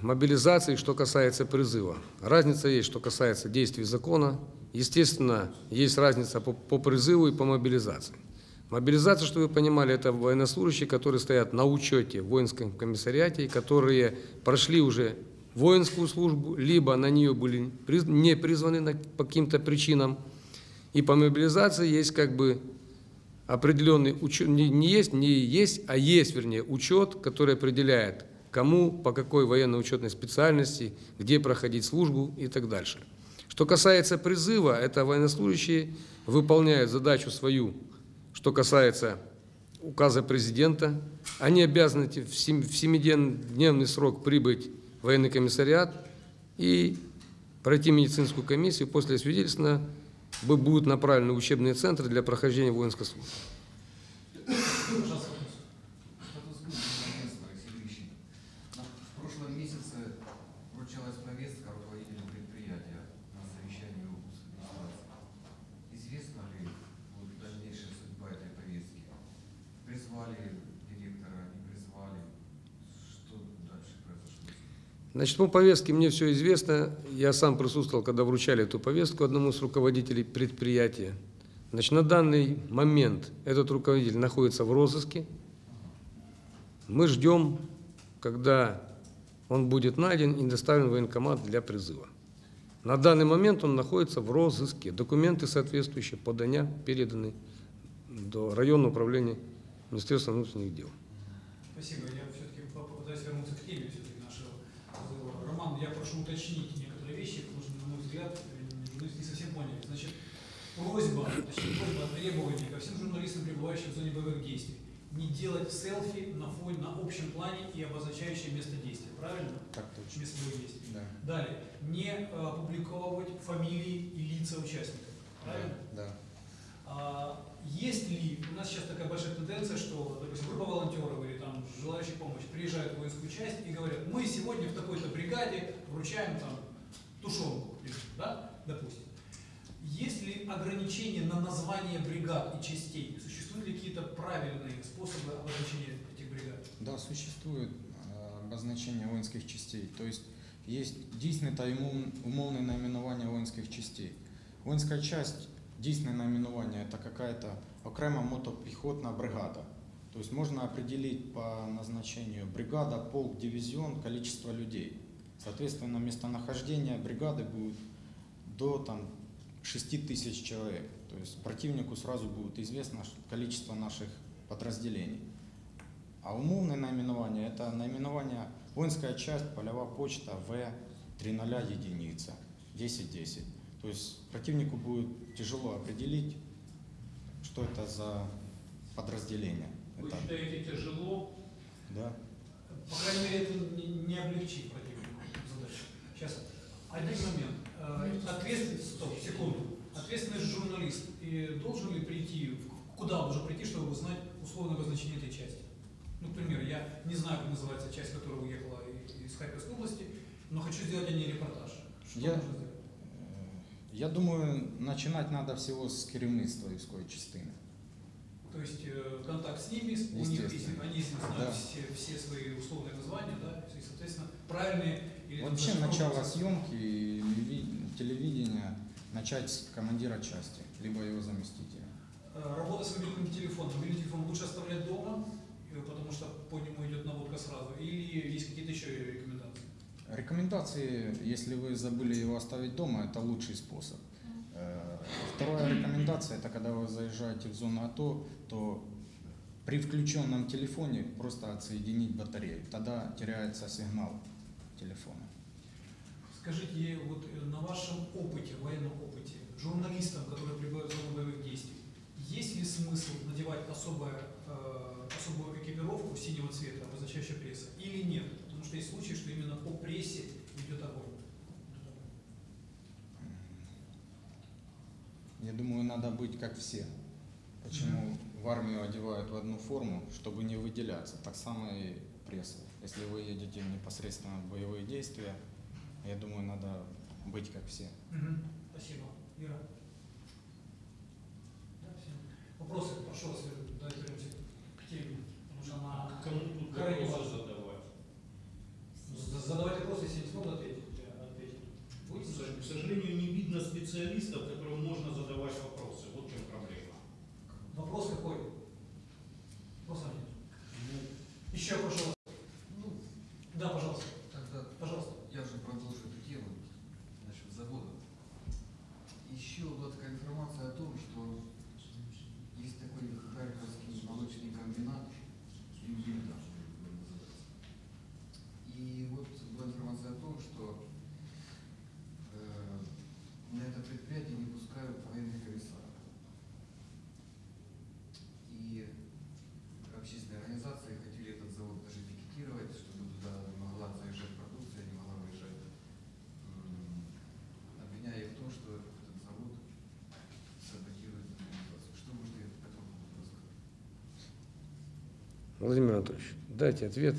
Speaker 3: мобилизации, что касается призыва. Разница есть, что касается действий закона. Естественно, есть разница по, по призыву и по мобилизации. Мобилизация, чтобы вы понимали, это военнослужащие, которые стоят на учете в воинском комиссариате, которые прошли уже воинскую службу, либо на нее были не призваны по каким-то причинам. И по мобилизации есть как бы определенный учет, не, не есть, не есть, а есть, вернее, учет, который определяет, кому, по какой военно-учетной специальности, где проходить службу и так дальше. Что касается призыва, это военнослужащие выполняют задачу свою, что касается указа президента. Они обязаны в сем- в семидневный срок прибыть в военный комиссариат и пройти медицинскую комиссию. После свидетельства бу- будут направлены учебные центры для прохождения воинской службы.
Speaker 1: Пожалуйста, вопрос.
Speaker 10: Статус Минстра Сергеевич. В прошлом месяце вручалась повестка руководителю предприятия на совещании в администрации. Известна ли вот дальнейшая судьба этой повестки? Призвали директора, не призвали? Что дальше произошло?
Speaker 3: Значит, по повестке мне все известно. Я сам присутствовал, когда вручали эту повестку одному из руководителей предприятия. Значит, на данный момент этот руководитель находится в розыске. Мы ждем, когда он будет найден и доставлен в военкомат для призыва. На данный момент он находится в розыске. Документы соответствующие, подания переданы до районного управления Министерства внутренних дел.
Speaker 1: Спасибо. Я все-таки попытаюсь вернуться к теме все-таки нашего разговора. Роман, я прошу уточнить некоторые вещи, потому что, на мой взгляд, э, журналисты не совсем поняли. Значит, просьба, точнее, просьба, требование ко всем журналистам, пребывающим в зоне боевых действий, не делать селфи на фоне, на общем плане и обозначающее место действия. Правильно?
Speaker 2: Так точно.
Speaker 1: Место боевых действий.
Speaker 2: Да.
Speaker 1: Далее, не э, опубликовывать фамилии и лица участников. Правильно?
Speaker 2: Да.
Speaker 1: А, есть ли, у нас сейчас такая большая тенденция, что, допустим, группа волонтеров или там желающих помочь приезжают в воинскую часть и говорят, мы сегодня в такой-то бригаде вручаем там тушенку, да, допустим. Есть ли ограничения на название бригад и частей? Существуют ли какие-то правильные способы обозначения этих бригад?
Speaker 2: Да, существует э, обозначение воинских частей. То есть есть дійсне та умов- умовне наименование воинских частей. Воинская часть, дійсне это какая-то окрема мотопехотная бригада. То есть можно определить по назначению бригада, полк, дивизион, количество людей. Соответственно, местонахождение бригады будет до там, 6 тысяч человек. То есть противнику сразу будет известно количество наших подразделений. А умовное наименование – это наименование воинская часть, полевая почта, В, 30 единица, 10-10. То есть противнику будет тяжело определить, что это за подразделение.
Speaker 1: Вы
Speaker 2: Это,
Speaker 1: считаете тяжело?
Speaker 2: да.
Speaker 1: По крайней мере, это не, не облегчит противнику задачу. Сейчас, один момент. Э, Ответственность, стоп, секунду. Ответственность журналист. И должен ли прийти, в- куда он должен прийти, чтобы узнать условное обозначение этой части? Ну, к примеру, я не знаю, как называется часть, которая уехала и- из Харьковской области, но хочу сделать о ней репортаж. Что
Speaker 2: Я-
Speaker 1: нужно сделать?
Speaker 2: Е, Я думаю, начинать надо всего с керівництва військової частини.
Speaker 1: То есть э, контакт с ними, у них,
Speaker 2: Естественно.
Speaker 1: они знают
Speaker 2: Да.
Speaker 1: все, все свои условные названия, да, и, соответственно, правильные или
Speaker 2: Вообще начало съемки телевидения начать с командира части, либо его заместителя.
Speaker 1: Э, Работа с мобильным телефоном. Мобильный телефон лучше оставлять дома, э, потому что по нему идет наводка сразу, или есть какие-то еще рекомендации?
Speaker 2: Рекомендации, если вы забыли его оставить дома, это лучший способ. Вторая рекомендация, это когда вы заезжаете в зону АТО, то при включенном телефоне просто отсоединить батарею. Тогда теряется сигнал телефона.
Speaker 1: Скажите, вот э, на вашем опыте, военном опыте, журналистам, которые прибывают в зону боевых действий, есть ли смысл надевать особое, э, особую экипировку синего цвета, обозначающую пресса, или нет? Потому что есть случаи, что именно по прессе идет огонь.
Speaker 2: Я думаю, надо быть как все. Почему в армию одевают в одну форму, чтобы не выделяться. Так само и пресса. Если вы едете непосредственно в боевые действия, я думаю, надо быть как все.
Speaker 1: Спасибо. Ира? Да, всё. Вопросы? Прошу вас, давайте вернемся к теме, потому что она
Speaker 11: Кому тут
Speaker 1: крайне
Speaker 11: вопросы
Speaker 1: важна.
Speaker 11: задавать?
Speaker 1: З- Задавайте вопросы, если не смогут ответить, я ответить. Будете
Speaker 11: К
Speaker 1: задавать?
Speaker 11: сожалению, не видно специалистов, которым можно задавать вопросы. Вот в чем проблема.
Speaker 1: Вопрос какой? Вопроса нет. Еще прошу вас. Ну, да, пожалуйста.
Speaker 10: Тогда
Speaker 1: Пожалуйста.
Speaker 10: я же продолжу эту тему насчет завода. Еще была такая информация о том, что есть такой Харьковский молочный комбинат Югельда. И вот была информация о том, что э, на это предприятие не пускают военных комиссаров. И общественные организации хотели этот завод даже пикетировать, чтобы туда не могла заезжать продукция, не могла выезжать, м, обвиняя их в том, что этот завод саботирует мобилизацию. Что можете по этому поводу рассказать?
Speaker 3: Владимир Анатольевич, дайте ответ.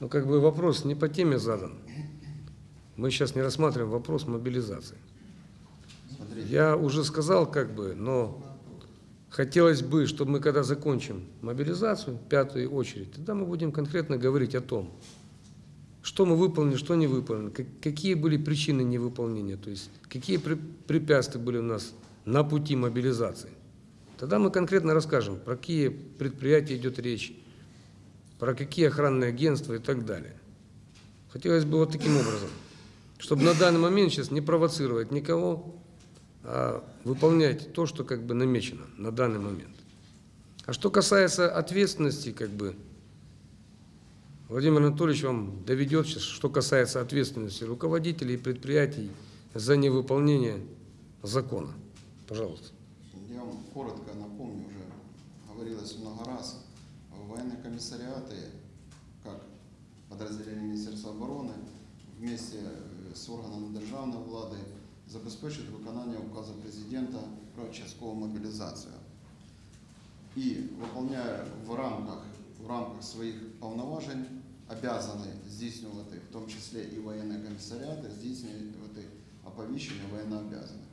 Speaker 3: Ну, как бы вопрос не по теме задан. Мы сейчас не рассматриваем вопрос мобилизации.
Speaker 7: Смотрите,
Speaker 3: Я уже сказал, как бы, но хотелось бы, чтобы мы, когда закончим мобилизацию, пятую очередь, тогда мы будем конкретно говорить о том, что мы выполнили, что не выполнили, как- какие были причины невыполнения, то есть какие пре- препятствия были у нас на пути мобилизации. Тогда мы конкретно расскажем, про какие предприятия идет речь, про какие охранные агентства и так далее. Хотелось бы вот таким образом, чтобы на данный момент сейчас не провоцировать никого, а выполнять то, что как бы намечено на данный момент. А что касается ответственности, как бы, Владимир Анатольевич вам доведет сейчас, что касается ответственности руководителей предприятий за невыполнение закона. Пожалуйста.
Speaker 7: я вам коротко напомню, уже говорилось много раз, военные комиссариаты, как подразделение Министерства обороны, вместе э, з органами державної влади забезпечують виконання указу президента про часткову мобілізацію. І виконує в рамках, в рамках своїх повноважень, обязані здійснювати, в тому числі і воєнні комісаріати, здійснювати оповіщення воєннообязаних.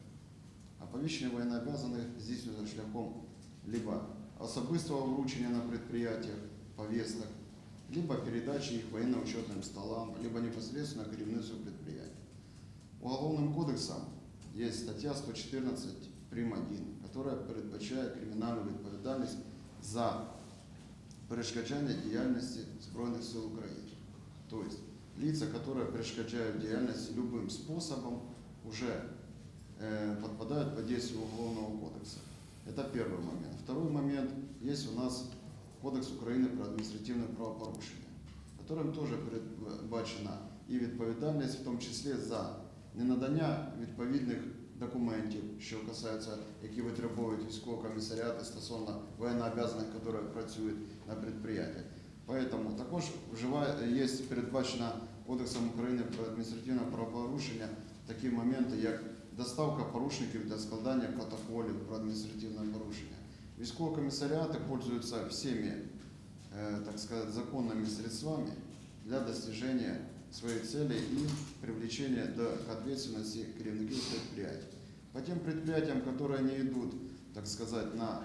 Speaker 7: Оповіщення воєннообязаних здійснюється шляхом либо особистого вручення на предприятиях повесток, либо передачи их военно-учетным столам, либо непосредственно керівництву предприятия. Уголовным кодексом есть статья 114 прим. 1, которая передбачає кримінальну відповідальність за перешкоджання діяльності Збройних сил України. То есть лица, которые перешкоджают деятельности любым способом, уже э, подпадают под действие Уголовного кодекса. Это первый момент. Второй момент. Есть у нас Кодекс України про адміністративне правопорушення, которым тоже передбачена і відповідальність, в тому числі за ненадання відповідних документів, що касаються, які витребують військові комісаріати стосовно воєннообязаних, які працюють на підприємстві. Поэтому також вживає, є передбачено Кодексом України про адміністративне правопорушення такі моменти, як доставка порушників для складання протоколів про адміністративне порушення. Військові комісаріати пользуються всеми, э, так сказать, законными средствами для достижения своих целей и привлечения до, к ответственности керівників предприятий. По тем предприятиям, которые не идут, так сказать, на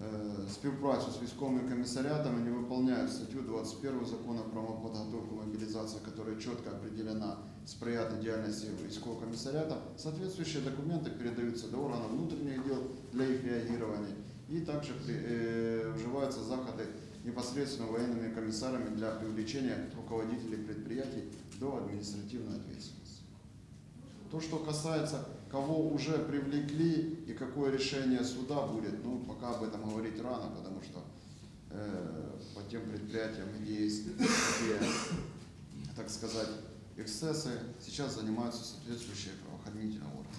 Speaker 7: э, співпрацю з військовими комісаріатами, не выполняют статью 21 закона про подготовку мобилизации, которая четко определена сприяти деятельности військового комісаріата, соответствующие документы передаются до органов внутренних дел для их реагирования и также э, вживаются заходы непосредственно военными комиссарами для привлечения руководителей предприятий до административной ответственности. То, что касается, кого уже привлекли и какое решение суда будет, ну, пока об этом говорить рано, потому что э, по тем предприятиям, где есть такие, так сказать, эксцессы, сейчас занимаются соответствующие правоохранительные органы.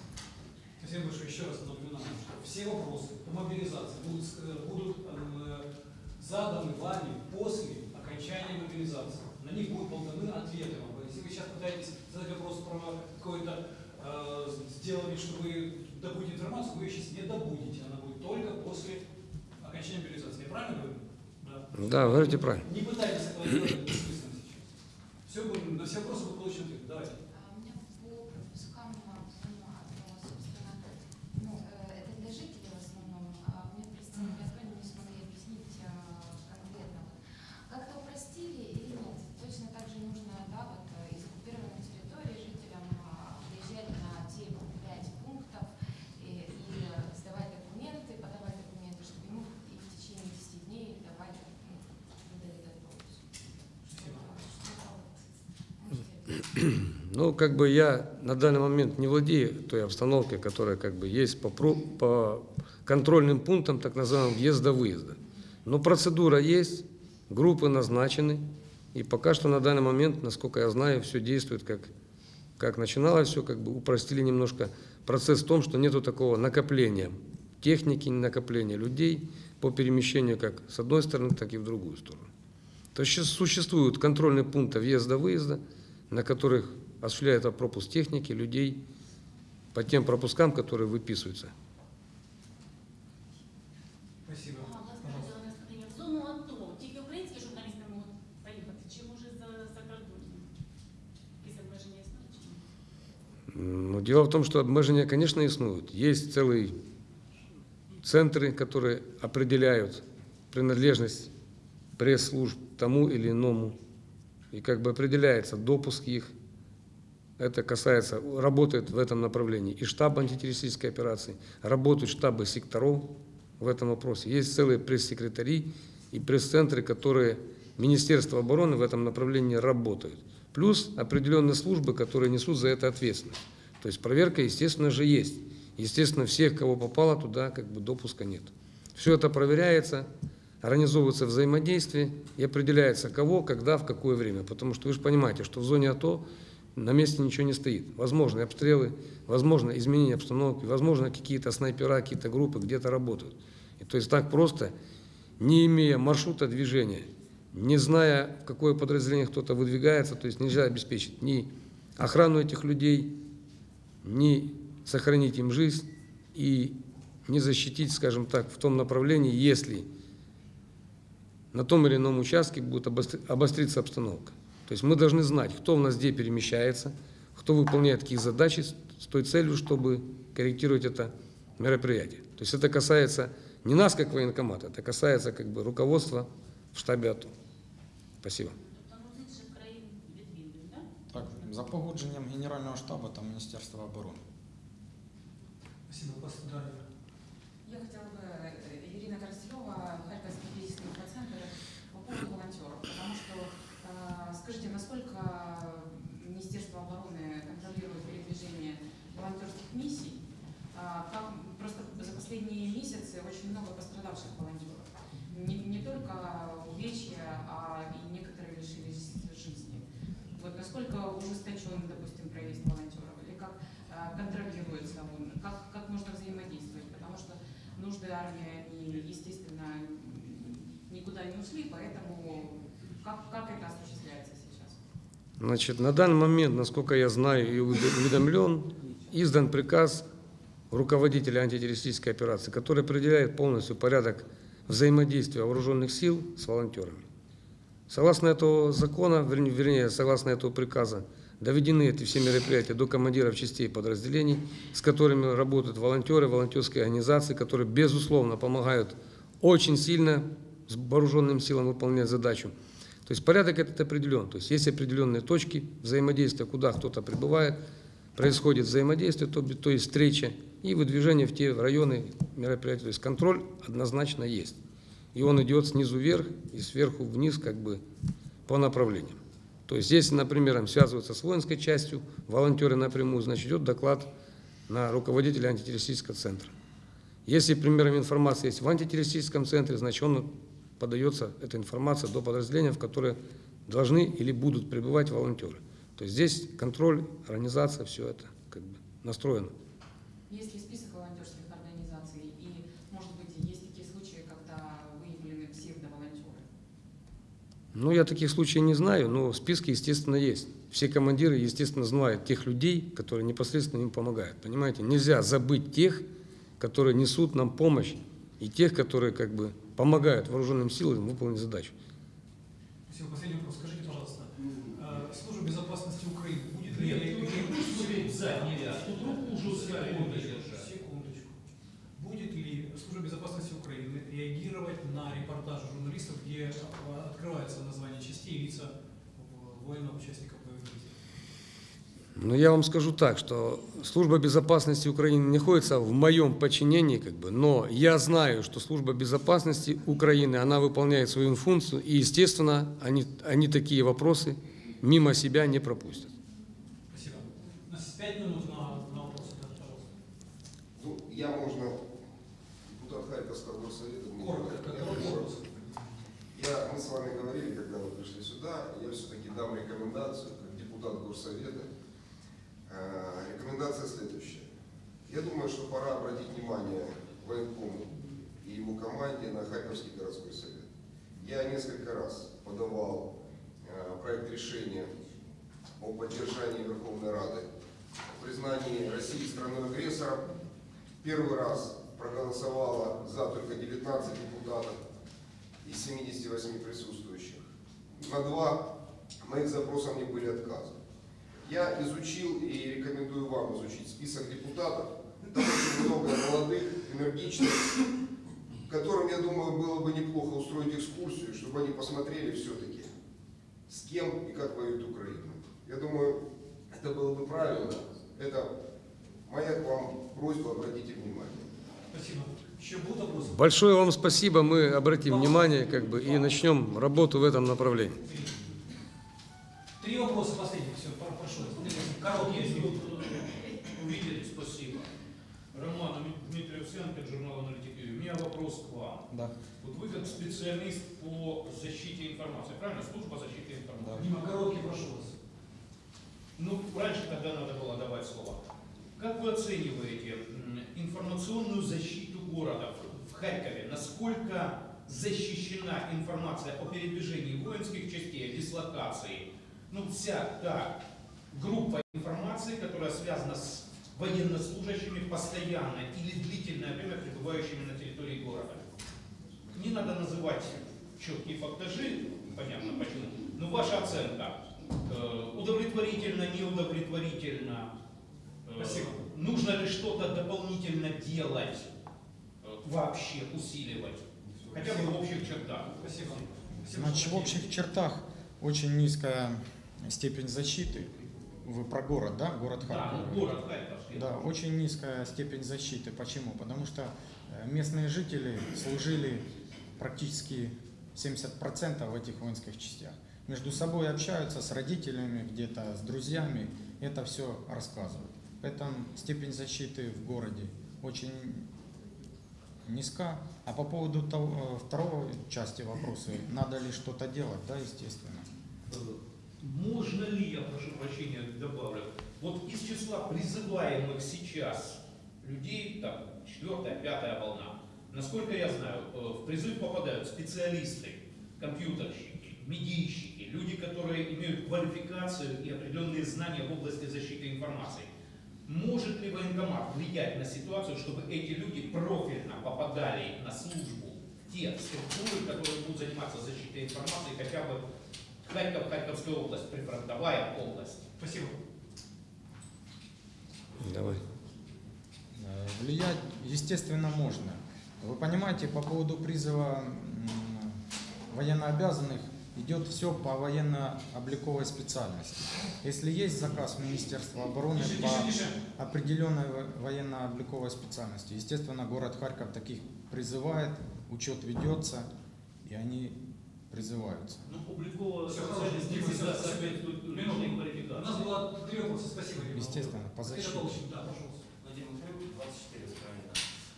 Speaker 1: Спасибо большое. Еще раз напоминаю, что все вопросы по мобилизации будут, э, будут э, заданы вами после окончания мобилизации. На них будут даны ответы вам. Если вы сейчас пытаетесь задать вопрос про какой-то, э, сделали, что вы добудете информацию, вы ее сейчас не добудете. Она будет только после окончания мобилизации. Я правильно говорю? Да.
Speaker 3: Да, говорите правильно.
Speaker 1: Не пытайтесь этого делать. Все, на все вопросы будут получены ответы. Давайте.
Speaker 6: А у меня по пропускам ну, одно, собственно, ну, э, это для жителей в основном. А у меня представитель, я
Speaker 3: Ну, как бы я на данный момент не владею той обстановкой, которая как бы есть по, по контрольным пунктам, так называемым въезда-выезда. Но процедура есть, группы назначены, и пока что на данный момент, насколько я знаю, все действует как, как начиналось, все как бы упростили немножко процесс в том, что нету такого накопления техники, накопления людей по перемещению как с одной стороны, так и в другую сторону. То есть существуют контрольные пункты въезда-выезда, на которых осуществляется пропуск техники, людей по тем пропускам, которые выписываются.
Speaker 1: Спасибо.
Speaker 8: А, власне,
Speaker 1: Пожалуйста.
Speaker 8: радіо наставлення. В зону АТО тільки українські журналісти можуть поїхати, чи може за закордонні? Якісь обмеження існують чи ні?
Speaker 3: Ну, дело в том, что обмежения, конечно, иснуют. Есть целые центры, которые определяют принадлежность пресс-служб тому или иному. и как бы определяется допуск их. Это касается, работает в этом направлении и штаб антитеррористической операции, работают штабы секторов в этом вопросе. Есть целые пресс-секретари и пресс-центры, которые Министерство обороны в этом направлении работают. Плюс определенные службы, которые несут за это ответственность. То есть проверка, естественно же, есть. Естественно, всех, кого попало туда, как бы допуска нет. Все это проверяется, организовывается взаимодействие и определяется, кого, когда, в какое время. Потому что вы же понимаете, что в зоне АТО на месте ничего не стоит. Возможны обстрелы, возможно изменение обстановки, возможно какие-то снайпера, какие-то группы где-то работают. И то есть так просто, не имея маршрута движения, не зная, в какое подразделение кто-то выдвигается, то есть нельзя обеспечить ни охрану этих людей, ни сохранить им жизнь и не защитить, скажем так, в том направлении, если на том или ином участке будет обостр- обостриться обстановка. То есть мы должны знать, кто у нас где перемещается, кто выполняет какие задачи с с той целью, чтобы корректировать это мероприятие. То есть это касается не нас как военкомата, это касается как бы руководства в штабе АТО. Спасибо.
Speaker 8: Тобто, ну, з інших країн відвідують, так?
Speaker 2: Так, за погодженням Генерального штабу та Міністерства оборони.
Speaker 1: Спасибо, пастор Дарья.
Speaker 9: Я хотела пострадавших волонтеров. Не, не только увечья, а и некоторые лишились жизни. Вот насколько ужесточен, допустим, проезд волонтеров? Или как э, контролируется он? Как, как можно взаимодействовать? Потому что нужды армии, они, естественно, никуда не ушли, поэтому как, как это осуществляется сейчас?
Speaker 3: Значит, на данный момент, насколько я знаю и уведомлен, издан приказ руководителя антитеррористической операции, который определяет полностью порядок взаимодействия вооруженных сил с волонтерами. Согласно этого закона, вернее, согласно этого приказа, доведены эти все мероприятия до командиров частей подразделений, с которыми работают волонтеры, волонтерские организации, которые, безусловно, помогают очень сильно с вооруженным силам выполнять задачу. То есть порядок этот определен. То есть есть определенные точки взаимодействия, куда кто-то прибывает, происходит взаимодействие, то, то есть встреча и выдвижение в те районы мероприятия. То есть контроль однозначно есть. И он идет снизу вверх и сверху вниз как бы по направлениям. То есть если, например, связываются с воинской частью, волонтеры напрямую, значит идет доклад на руководителя антитеррористического центра. Если, примером информация есть в антитеррористическом центре, значит он подается, эта информация до подразделения, в которое должны или будут прибывать волонтеры. То есть здесь контроль, организация, все это как бы настроено.
Speaker 9: Есть ли список волонтерских организаций и, может быть, есть такие случаи, когда выявлены псевдоволонтеры?
Speaker 3: Ну, я таких случаев не знаю, но в списке, естественно, есть. Все командиры, естественно, знают тех людей, которые непосредственно им помогают. Понимаете, нельзя забыть тех, которые несут нам помощь, и тех, которые как бы помогают вооруженным силам выполнить задачу.
Speaker 1: Спасибо. Последний вопрос. Скажите, пожалуйста, э, служба безопасности Украины будет ли
Speaker 11: Тут руку уже
Speaker 1: Секундочку, секундочку. Будет ли служба безопасности Украины реагировать на репортажи журналистов, где открывается название частей и лица военных участников боевых действий?
Speaker 3: Но я вам скажу так, что служба безопасности Украины находится в моем подчинении, как бы, но я знаю, что служба безопасности Украины, она выполняет свою функцию, и, естественно, они, они такие вопросы мимо себя не пропустят.
Speaker 1: Пять минут на, на вопросы, да, пожалуйста.
Speaker 12: Ну, я можно, депутат Харьковского горсовета.
Speaker 1: Коротко, какой
Speaker 12: я
Speaker 1: вопрос?
Speaker 12: Мы с вами говорили, когда вы пришли сюда, я все-таки дам рекомендацию, как депутат горсовета. Э, Рекомендация следующая. Я думаю, что пора обратить внимание военкому и его команде на Харьковский городской совет. Я несколько раз подавал э, проект решения о поддержании Верховной Рады, признании России страной-агрессором. Первый раз проголосовало за только 19 депутатов из 78 присутствующих. На два моих запроса мне были отказы. Я изучил и рекомендую вам изучить список депутатов. Там очень много молодых, энергичных, которым, я думаю, было бы неплохо устроить экскурсию, чтобы они посмотрели все-таки, с кем и как воюет Украина. Я думаю, это было бы правильно. Это моя к вам просьба, обратите внимание.
Speaker 1: Спасибо. Еще будут вопросы?
Speaker 3: Большое вам спасибо, мы обратим внимание как бы, и начнем работу в этом направлении.
Speaker 1: Три вопроса последних. Все, про- прошу. Короткие.
Speaker 11: Увидели, спасибо. Роман Дмитрий Овсянко, журнал «Аналитик». У меня вопрос к вам.
Speaker 2: Да.
Speaker 11: Вот вы как специалист по защите информации, правильно? Служба защиты информации.
Speaker 1: Дима, короткий, прошу вас.
Speaker 11: Ну, раньше тогда надо было давать слово. Как вы оцениваете информационную защиту города в- Харькове? Насколько защищена информация о передвижении воинских частей, о дислокации? Ну, вся та группа информации, которая связана с военнослужащими постоянно или длительное время пребывающими на территории города. Не надо называть четкие фактажи, понятно почему, но ваша оценка удовлетворительно, неудовлетворительно, Э,
Speaker 1: Спасибо.
Speaker 11: нужно ли что-то дополнительно делать, э, вообще усиливать, хотя бы в общих чертах.
Speaker 1: Спасибо.
Speaker 2: Значит, в общих чертах очень низкая степень защиты. Вы про город, да? Город
Speaker 11: Да,
Speaker 2: Харьков.
Speaker 11: ну, город Харьковский.
Speaker 2: Да, очень низкая степень защиты. Почему? Потому что э, местные жители служили практически 70% в этих воинских частях. Между собой общаются с родителями, где-то с друзьями, это все рассказывают. Поэтому степень защиты в городе очень низка. А по поводу того, э, второго части вопроса, надо ли что-то делать, да, естественно.
Speaker 11: Э, Можно ли, я прошу прощения, добавлю, вот из числа призываемых сейчас людей, там, четвертая, пятая волна, насколько я знаю, э, в призыв попадают специалисты, компьютерщики, медийщики, люди, которые имеют квалификацию и определенные знания в области защиты информации. Может ли военкомат влиять на ситуацию, чтобы эти люди профильно попадали на службу в те структуры, которые будут заниматься защитой информации, хотя бы Харьков, Харьковская область, прифронтовая область.
Speaker 1: Спасибо.
Speaker 3: Давай.
Speaker 2: Э, Влиять, естественно, можно. Вы понимаете, по поводу призыва военнообязанных идет все по военно-обликовой специальности. Если есть заказ Министерства обороны
Speaker 1: Тише,
Speaker 2: по
Speaker 1: тише, тише.
Speaker 2: определенной во- военно-обликовой специальности, естественно, город Харьков таких призывает, учет ведется, и они призываются.
Speaker 11: Ну,
Speaker 1: хорошо,
Speaker 11: специальность не
Speaker 1: Дима,
Speaker 11: всегда
Speaker 1: всё,
Speaker 11: соответствует
Speaker 1: Минуту.
Speaker 11: личной
Speaker 1: У нас
Speaker 11: квалификации.
Speaker 1: было три вопроса. Спасибо, Дима.
Speaker 2: Естественно, по защите.
Speaker 1: Pavlovich, да, пожалуйста.
Speaker 13: Владимир Михайлович, 24 правильно.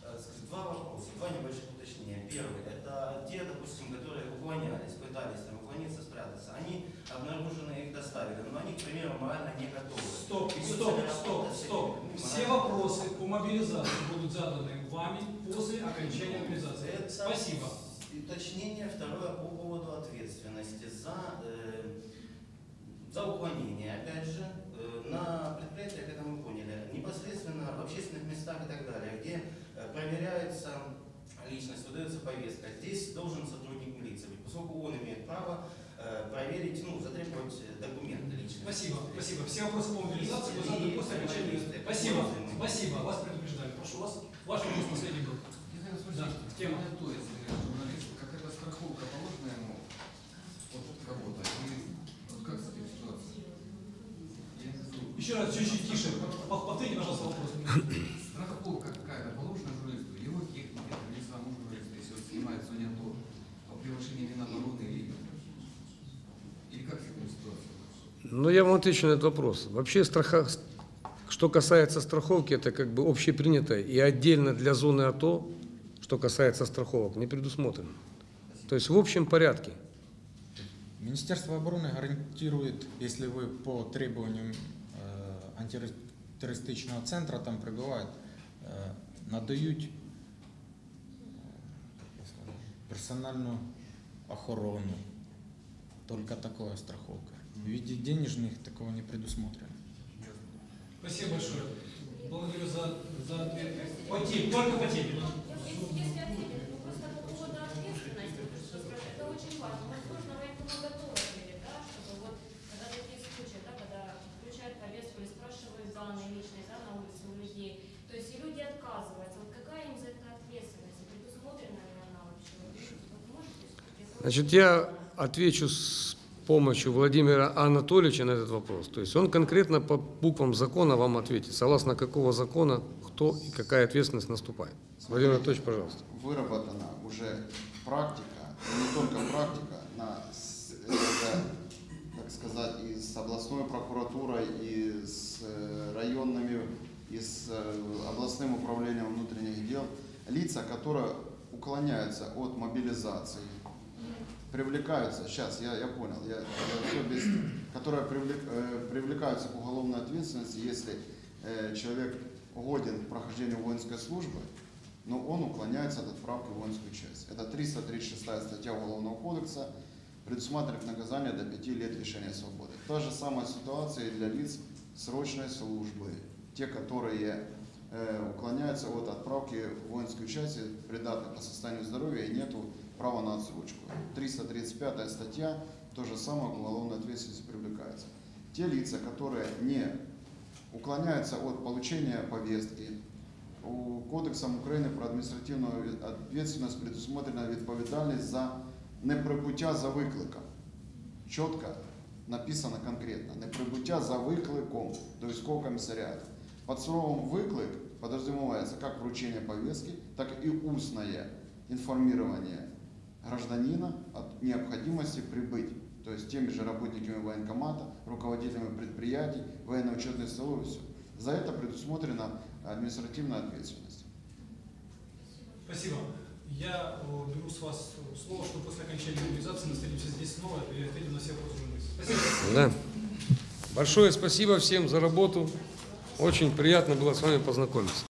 Speaker 13: Э, скажите, Два вопроса, два небольших уточнения. Первый, это те, допустим, которые уклонялись, пытались там. Они обнаружены, их доставили, но они, к примеру, морально не готовы.
Speaker 1: Стоп,
Speaker 13: Ведется
Speaker 1: стоп, стоп, стоп.
Speaker 13: этими
Speaker 1: Все вопросы по мобилизации будут заданы вами после окончания мобилизации.
Speaker 13: Это
Speaker 1: Спасибо.
Speaker 13: Уточнение второе по поводу ответственности за, э, за уклонение, опять же, э, на предприятиях, это мы поняли, непосредственно в общественных местах и так далее, где э, проверяется личность, выдается повестка. Здесь должен сотрудник милиции быть, поскольку он имеет право проверить, ну, затребовать э, документы личные.
Speaker 1: Спасибо, спасиб. Все вопросы по мобилизации будут заданы после окончания. Спасибо, спасибо. Вас предупреждали. Прошу вас. Ваш вопрос последний был. Да, тема.
Speaker 10: журналист, какая-то страховка положена ему от кого-то? Вот как с этой ситуацией?
Speaker 1: Еще раз, чуть-чуть тише. Пов- Повторите, пожалуйста, вопрос.
Speaker 10: Страховка какая-то положена журналисту, его технике, или самому журналисту, если он снимает в зоне АТО, о превышении Минобороны или, или как с этой ситуацией?
Speaker 3: Ну, я вам отвечу на этот вопрос. Вообще страха, Что касается страховки, это как бы общепринято и отдельно для зоны АТО, что касается страховок, не предусмотрено. То есть в общем порядке.
Speaker 2: Министерство обороны гарантирует, если вы по требованиям э, антитеррористичного центра там прибувають, е, надають сказати, персональну охорону. Только такая страховка. В виде денежных такого не предусмотрено.
Speaker 1: Спасибо большое. Благодарю за, за ответ. По теме, только по теме.
Speaker 5: Если, если ответить, ну просто по поводу ответственности, то, это очень важно. Возможно, военкомы готовы были, да, чтобы вот, когда такие случаи, да, когда включают повестку или спрашивают данные личные, да, на улице у людей, то есть и люди отказываются. Вот какая им за это ответственность? Предусмотрена ли она вообще? Вот можете где-то
Speaker 3: Значит, я отвечу с помощью Владимира Анатольевича на этот вопрос. То есть он конкретно по буквам закона вам ответит, согласно какого закона, кто и какая ответственность наступает. Владимир Анатольевич, пожалуйста.
Speaker 7: выработана уже практика, не только практика, на, с- это, так сказать, и с областной прокуратурой, и с э, районными, и с э, областным управлением внутренних дел, лица, которые уклоняются от мобилизации, привлекаются, сейчас, я, я понял, я, я которые привлек- э, привлекаются к уголовной ответственности, если э, человек годен к прохождению воинской службы, но он уклоняется от отправки в воинскую часть. Это 336 статья Уголовного кодекса, предусматривает наказание до 5 лет лишения свободы. Та же самая ситуация и для лиц срочной службы. Те, которые э, уклоняются от отправки в воинскую часть, придатны по состоянию здоровья и нету права на отсрочку. 335 статья, то же самое к уголовной ответственности привлекается. Те лица, которые не уклоняются от получения повестки, у Кодексом України про адміністративну відповідальність предусмотрена відповідальність за неприбуття за викликом. Чітко написано конкретно. Неприбуття за викликом до військового комісаріату. Под словом «выклик» подразумевается как вручение повестки, так и устное информирование гражданина о необходимости прибыть. То есть теми же работниками военкомата, руководителями предприятий, военно-учетной столовой, все. За это предусмотрена административная ответственность.
Speaker 1: Спасибо. Я э, беру с вас слово, что после окончания мобилизации мы встретимся здесь снова и ответим на все вопросы журналистов. Спасибо.
Speaker 3: Да. Большое спасибо всем за работу. Очень приятно было с вами познакомиться.